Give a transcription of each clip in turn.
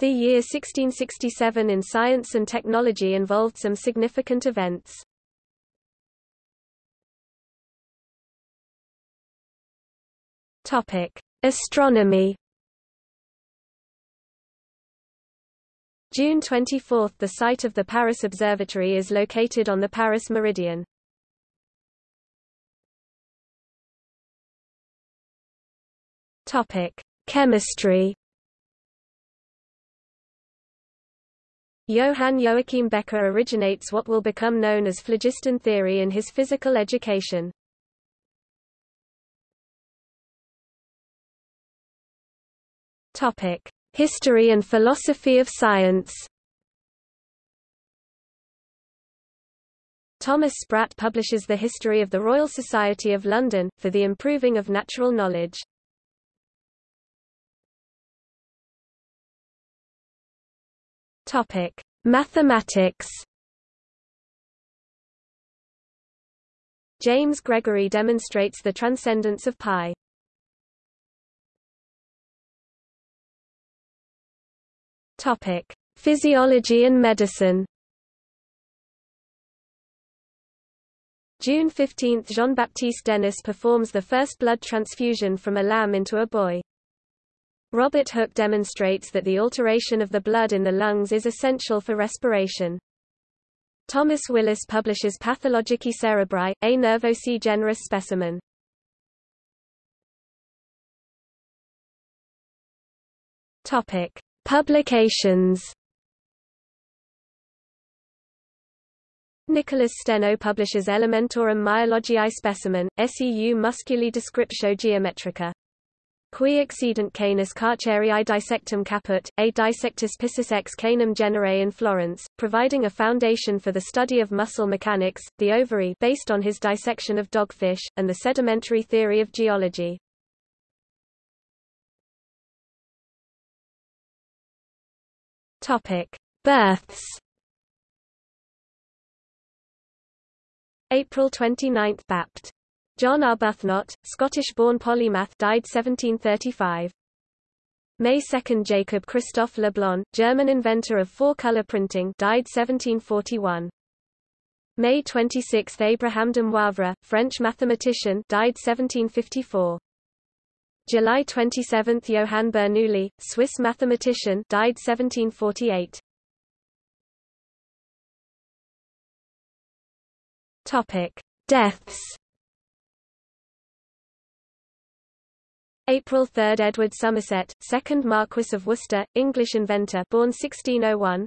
The year 1667 in science and technology involved some significant events. Topic: Astronomy. June 24 – The site of the Paris Observatory is located on the Paris Meridian. Chemistry. Johann Joachim Becher originates what will become known as phlogiston theory in his physical education. Topic: History and philosophy of science. Thomas Sprat publishes the History of the Royal Society of London, for the improving of natural knowledge. Topic: Mathematics. James Gregory demonstrates the transcendence of pi. Topic: Physiology and medicine. June 15 – Jean-Baptiste Denis performs the first blood transfusion from a lamb into a boy. Robert Hooke demonstrates that the alteration of the blood in the lungs is essential for respiration. Thomas Willis publishes Pathologiae Cerebri, a nervosi generis specimen. Topic: Publications. Nicholas Steno publishes Elementorum myologiae specimen, seu musculi descriptio geometrica. Cui accedunt canis carchariae dissectum caput, a dissectus piscis ex canum genere in Florence, providing a foundation for the study of muscle mechanics, the ovary based on his dissection of dogfish, and the sedimentary theory of geology. Topic: Births. April 29, Bapt. John Arbuthnot, Scottish-born polymath died 1735. May 2 Jacob Christoph Le Blon, German inventor of four-color printing died 1741. May 26 Abraham de Moivre, French mathematician died 1754. July 27 Johann Bernoulli, Swiss mathematician died 1748. Topic: Deaths April 3 Edward Somerset, 2nd Marquess of Worcester, English inventor born 1601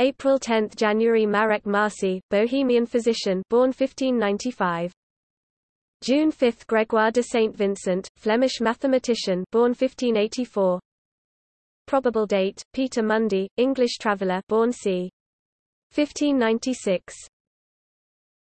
April 10 January Marek Marci, Bohemian physician born 1595 June 5 Gregoire de Saint Vincent, Flemish mathematician born 1584 Probable date, Peter Mundy, English traveller born c. 1596